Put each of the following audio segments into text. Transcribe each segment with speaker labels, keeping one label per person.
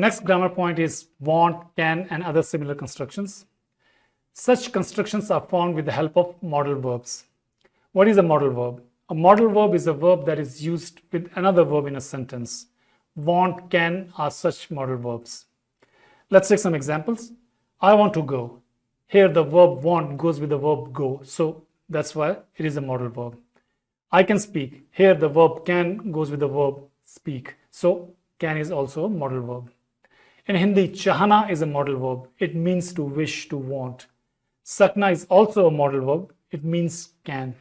Speaker 1: next grammar point is want, can, and other similar constructions. Such constructions are formed with the help of modal verbs. What is a modal verb? A modal verb is a verb that is used with another verb in a sentence. Want, can are such modal verbs. Let's take some examples. I want to go. Here the verb want goes with the verb go. So that's why it is a modal verb. I can speak. Here the verb can goes with the verb speak. So can is also a modal verb. In Hindi, chahana is a modal verb. It means to wish, to want. Sakna is also a modal verb. It means can.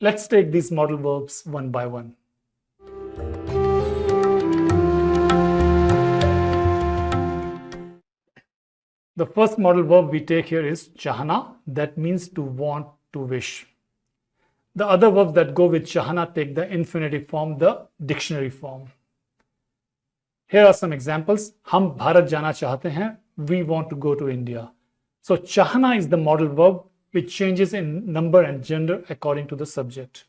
Speaker 1: Let's take these modal verbs one by one. The first modal verb we take here is chahana, that means to want, to wish. The other verbs that go with chahana take the infinitive form, the dictionary form. Here are some examples. Hum Bharat jana chahte hain. We want to go to India. So chahana is the modal verb which changes in number and gender according to the subject.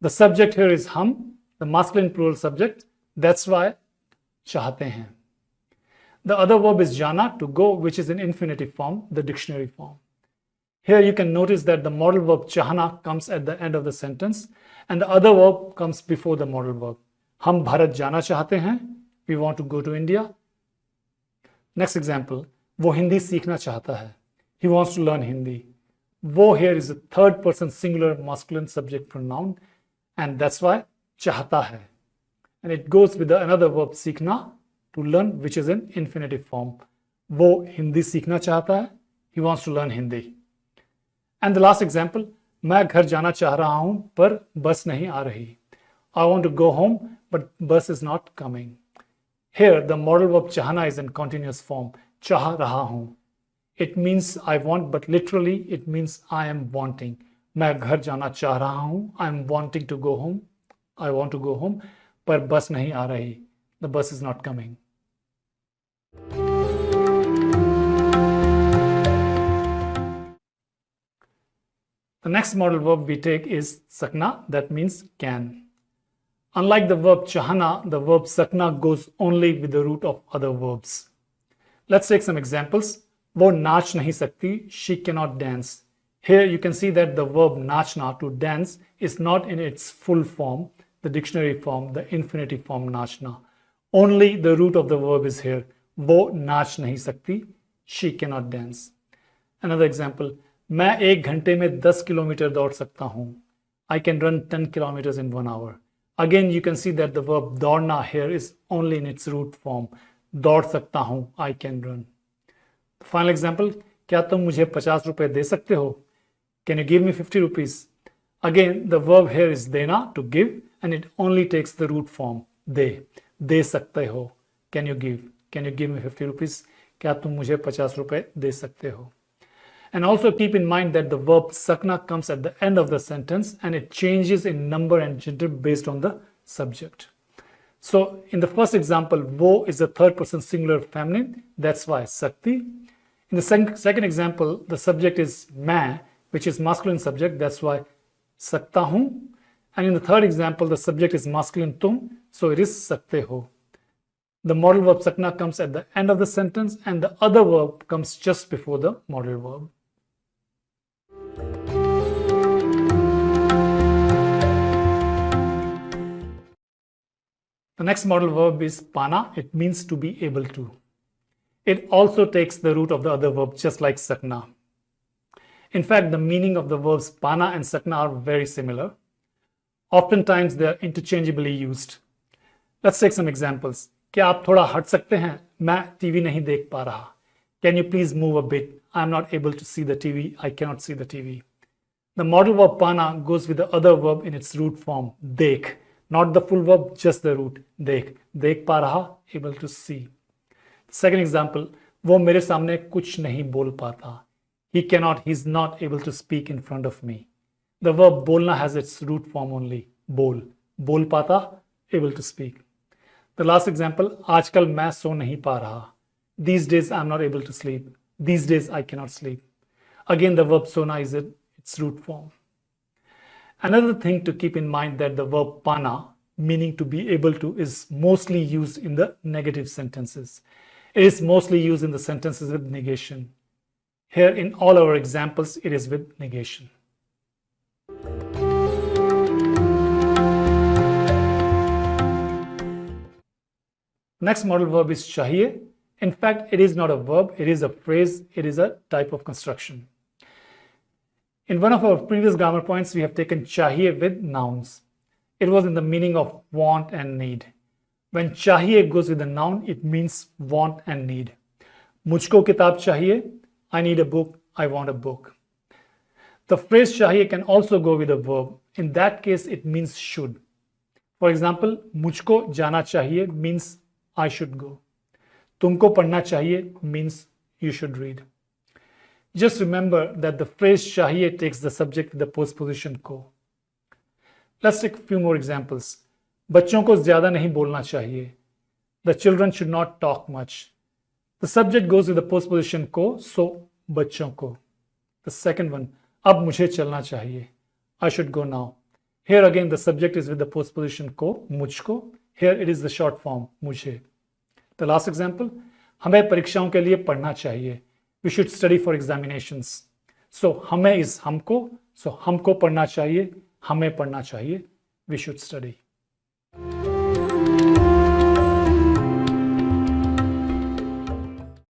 Speaker 1: The subject here is hum, the masculine plural subject. That's why chahte hain. The other verb is jana, to go, which is in infinitive form, the dictionary form. Here you can notice that the modal verb chahana comes at the end of the sentence and the other verb comes before the modal verb. Hum Bharat jana chahte hain. We want to go to India next example वो हिंदी सीखना चाहता है। He wants to learn Hindi वो here is a third person singular masculine subject for noun and that's why चाहता है। And it goes with another verb सीखना to learn which is in infinitive form वो हिंदी सीखना चाहता है। He wants to learn Hindi and the last example मैं घर जाना चाह रहा हूँ, पर बस नहीं आ रही। I want to go home but bus is not coming Here the modal verb chahana is in continuous form. चाह रहा हूं. It means I want but literally it means I am wanting. मैं घर जाना चाह रहा हूं. I am wanting to go home. I want to go home पर बस नहीं आ रही. The bus is not coming. The next modal verb we take is sakna, that means can. Unlike the verb chahana, the verb sakna goes only with the root of other verbs. Let's take some examples. वो नाच nahi sakti, she cannot dance. Here you can see that the verb nachna to dance is not in its full form, the dictionary form, the infinitive form nachna. Only the root of the verb is here. वो नाच नहीं सकती she cannot dance another example मैं एक घंटे में 10 kilometre दौड़ सकता हूं I can run 10 kilometre in one hour Again you see that the verb दौड़ना here is only in its root form दौड़ सकता हूँ I can run final example क्या तुम मुझे पचास रुपए दे सकते हो can you give me fifty rupees again the verb here is देना to give and it only takes the root form दे दे सकते हो can you give can you give me fifty rupees क्या तुम मुझे पचास रुपए दे सकते हो And also keep in mind that the verb sakna comes at the end of the sentence and it changes in number and gender based on the subject. So in the first example, wo is the third person singular feminine. That's why sakti. In the second example, the subject is ma, which is masculine subject. That's why sakta hu. And in the third example, the subject is masculine tum. So it is sakte ho the modal verb sakna comes at the end of the sentence and the other verb comes just before the modal verb. The next modal verb is pana. It means to be able to. It also takes the root of the other verb just like sakna. In fact, the meaning of the verbs pana and sakna are very similar. Oftentimes, they are interchangeably used. Let's take some examples. क्या आप थोड़ा हट सकते हैं मैं TV नहीं देख पा रहा can you please move a bit I am not able to see the TV I cannot see the TV The modal verb pana goes with the other verb in its root form, dekh. Not the full verb, just the root, dekh. Dekh pa raha, able to see. Second example, वो मेरे सामने कुछ नहीं बोल पाता. He cannot, he's not able to speak in front of me. The verb bolna has its root form only, bol. Bol pata, able to speak. The last example, आजकल मैं सो नहीं पा रहा. These days I'm not able to sleep. These days I cannot sleep. Again, the verb sona is its root form. Another thing to keep in mind that the verb pana meaning to be able to, is mostly used in the negative sentences. It is mostly used in the sentences with negation. Here in all our examples, it is with negation. Next modal verb is chahiye. In fact, it is not a verb, it is a phrase, it is a type of construction. In one of our previous grammar points, we have taken chahiye with nouns. It was in the meaning of want and need. When chahiye goes with a noun, it means want and need. Mujhko kitab chahiye, I need a book, I want a book. The phrase chahiye can also go with a verb. In that case, it means should. For example, mujhko jana chahiye means I should go. Tumko padna chahiye means you should read. Just remember that the phrase chahiye takes the subject with the postposition ko. Let's take a few more examples. बच्चों को ज़्यादा नहीं बोलना चाहिए The children should not talk much. The subject goes with the postposition ko, so बच्चों को The second one, अब मुझे चलना चाहिए I should go now. Here again the subject is with the postposition को मुझको Here it is the short form मुझे The last example, हमें परीक्षाओं के लिए पढ़ना चाहिए we should study for examination so हमें इस हमको सो so हमको पढ़ना चाहिए, हमें पढ़ना चाहिए वी शुड स्टडी